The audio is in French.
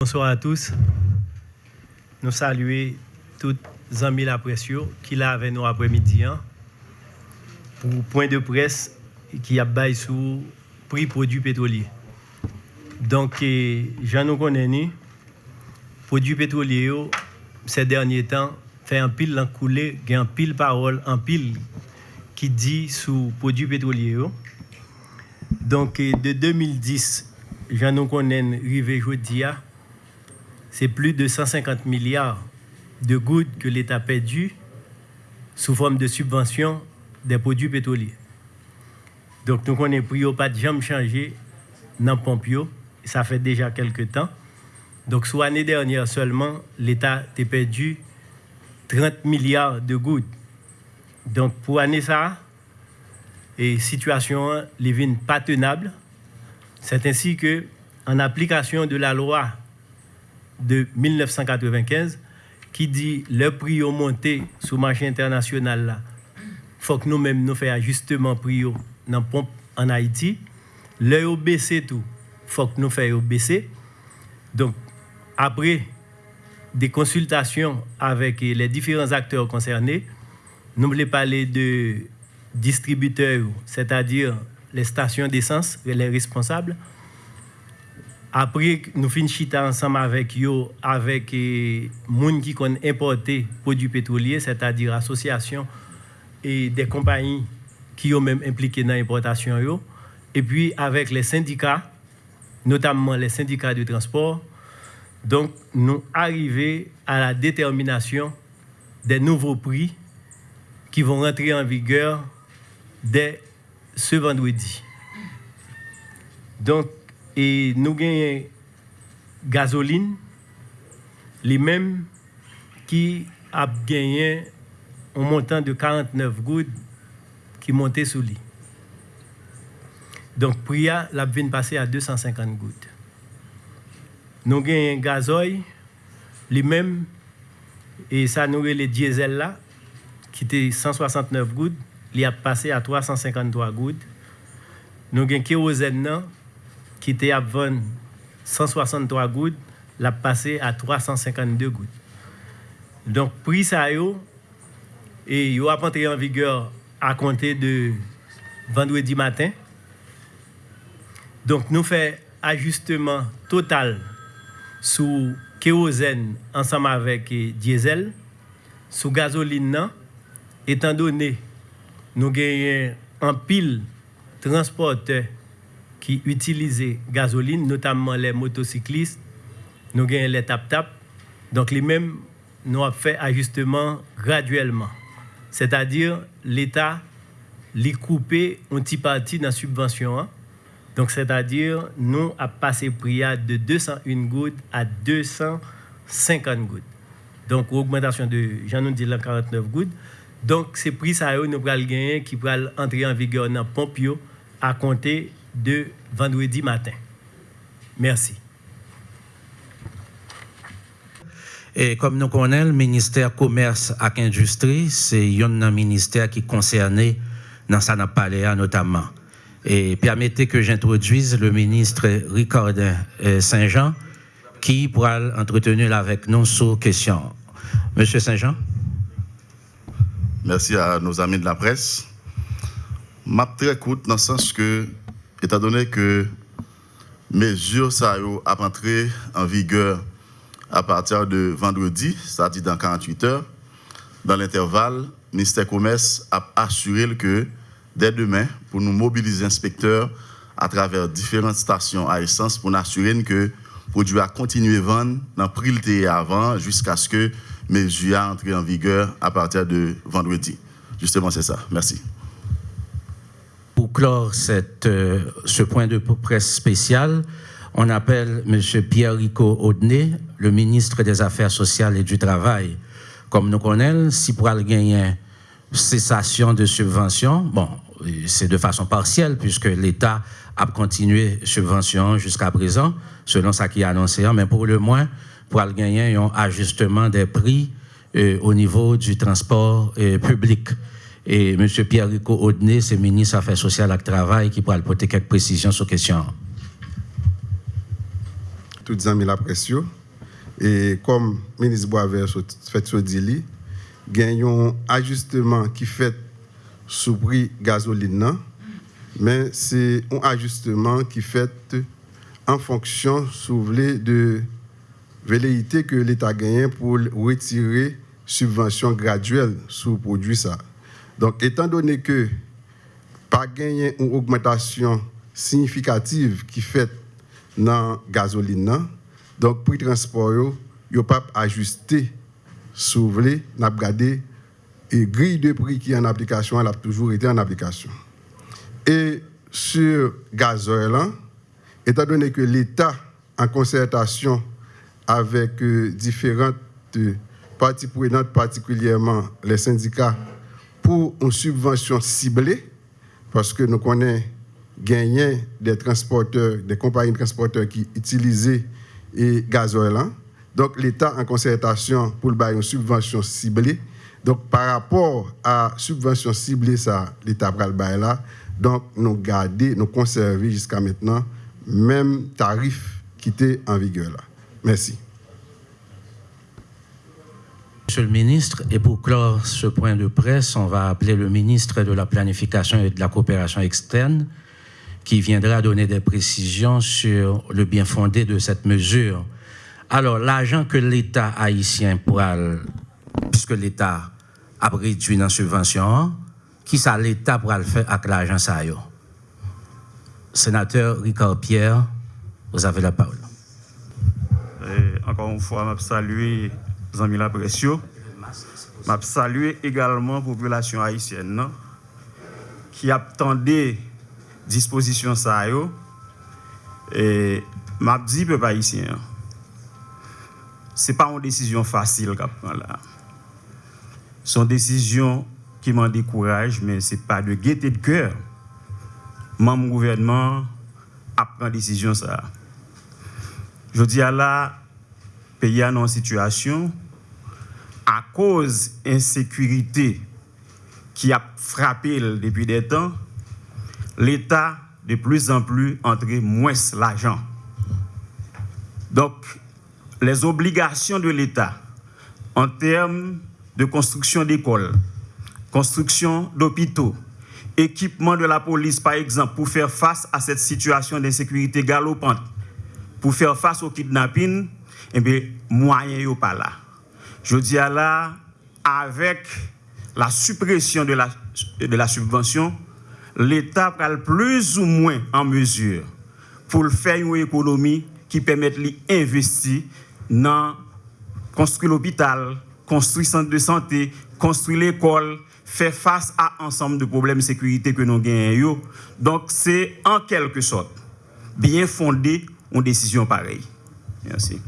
Bonsoir à tous. Nous saluons tous les amis la qui là avec nous après-midi hein, pour point de presse qui a bail sous prix produits pétroliers. Donc, j'en nous connais, produits pétroliers, ces derniers temps, fait un pile en coulé, un pile parole, un pile qui dit sous produits pétroliers. Donc, de 2010, j'en nous connais, c'est plus de 150 milliards de gouttes que l'État a perdu sous forme de subvention des produits pétroliers. Donc nous connaissons pris pas de changé dans Pompio, ça fait déjà quelques temps. Donc sur l'année dernière seulement, l'État a perdu 30 milliards de gouttes. Donc pour l'année ça, et situation n'est pas tenable. C'est ainsi que, en application de la loi de 1995 qui dit le prix au monté sur le marché international là. Faut que nous-mêmes nous fassions ajustement prix dans pompe en Haïti. Le baissé tout. Faut que nous fassions baisser. Donc après des consultations avec les différents acteurs concernés nous voulons parler de distributeurs c'est-à-dire les stations d'essence les responsables après, nous finissons ensemble avec eux, avec les gens qui ont importé produits pétroliers, c'est-à-dire associations et des compagnies qui ont même impliqué dans l'importation. Et puis avec les syndicats, notamment les syndicats de transport. Donc, nous arrivons à la détermination des nouveaux prix qui vont rentrer en vigueur dès ce vendredi. Donc, E nou genye gazoline, li menm ki ap genyen an montan de 49 goud ki monte sou li. Donk priya la vin pase a 250 goud. Nou genyen gazoy, li menm, e sa nou genye le diesel la, ki te 169 goud, li ap pase a 353 goud. Nou genyen kerozen nan, qui était à 163 gouttes, l'a passé à 352 gouttes. Donc, prix ça yo, et il a entré en vigueur à compter de vendredi matin. Donc, nous faisons ajustement total sous kérosène ensemble avec diesel, sous gasoline, non, étant donné nous gagnons en pile transporteur qui utilisent gasoline, notamment les motocyclistes, nous gagnons les tap-tap. Donc, les mêmes, nous avons fait ajustement graduellement. C'est-à-dire, l'État les coupé une petite partie dans la subvention. Hein. Donc, c'est-à-dire, nous avons passé prix de 201 gouttes à 250 gouttes. Donc, augmentation de, j'en ai dit 49 gouttes. Donc, c'est prix ça, nous allons gagner qui va entrer en vigueur dans Pompio à compter de vendredi matin. Merci. Et comme nous connaissons, le ministère Commerce et Industrie, c'est un ministère qui est concerné dans ça notamment. Et permettez que j'introduise le ministre Ricardin euh, Saint-Jean qui pourra entretenir avec nous sur question. Monsieur Saint-Jean. Merci à nos amis de la presse. Je très écoute dans le sens que étant donné que mesures ça a entré en vigueur à partir de vendredi, c'est-à-dire dans 48 heures, dans l'intervalle, le ministère Commerce a assuré que dès demain, pour nous mobiliser inspecteurs à travers différentes stations à essence pour nous assurer que le produit a continué à vendre dans le prix avant jusqu'à ce que mesures entrent en vigueur à partir de vendredi. Justement, c'est ça. Merci pour clore euh, ce point de presse spécial, on appelle M. Pierre-Rico Audenay, le ministre des Affaires sociales et du Travail. Comme nous connaissons, si pour gagner cessation de subvention, bon, c'est de façon partielle puisque l'État a continué subvention jusqu'à présent, selon ce qui est annoncé, mais pour le moins, pour gagner un ajustement des prix euh, au niveau du transport euh, public. Et M. Pierre-Rico Audenay, c'est ministre des Affaires sociales et Travail, qui pourra apporter quelques précisions sur la question. les amis la pression. Et comme le ministre Boisvert fait ce dit, il y a un ajustement qui fait sous prix gasoline, mais c'est un ajustement qui fait en fonction, si de velléité que l'État gagne pour retirer subvention graduelle le produit ça. Donc, étant donné que pas gagné une augmentation significative qui fait dans la gasoline, donc prix transport, il pas ajusté, si vous voulez, n'a et grille de prix qui est en application, elle a toujours été en application. Et sur gazoil, étant donné que l'État, en concertation avec euh, différentes euh, parties prenantes, particulièrement les syndicats, pour une subvention ciblée, parce que nous connaissons gagner des transporteurs, des compagnies de transporteurs qui utilisaient et gazoil. Donc l'État en concertation pour le une subvention ciblée. Donc par rapport à subvention ciblée ça l'État le bail là. Donc nous garder, nous conserver jusqu'à maintenant même tarif qui était en vigueur là. Merci. Monsieur le ministre, et pour clore ce point de presse, on va appeler le ministre de la Planification et de la Coopération externe qui viendra donner des précisions sur le bien fondé de cette mesure. Alors, l'argent que l'État haïtien pourra, puisque l'État a réduit une subvention, qui ça l'État pourra le faire avec l'argent ça Sénateur Ricard Pierre, vous avez la parole. encore une fois, je salue les la Précieux. Je salue également la population haïtienne qui attendait disposition ça et m'a dit peuple haïtien c'est pas une décision facile là. Une décision qui m'en décourage mais c'est pas de gaieté de cœur. Mon gouvernement a pris décision ça. Je dis à la pays en situation à cause insécurité qui a frappé depuis des temps l'État de plus en plus entrer moins l'argent. Donc, les obligations de l'État en termes de construction d'écoles, construction d'hôpitaux, équipement de la police, par exemple, pour faire face à cette situation d'insécurité galopante, pour faire face au kidnapping, eh bien, moyens pas là. Je dis à là, avec la suppression de la, subvention, l'État prend plus ou moins en mesure pour faire une économie qui permette d'investir dans construire l'hôpital, construire centre de santé, construire l'école, faire face à ensemble de problèmes de sécurité que nous gagnons. Donc c'est en quelque sorte bien fondé une décision pareille. Merci.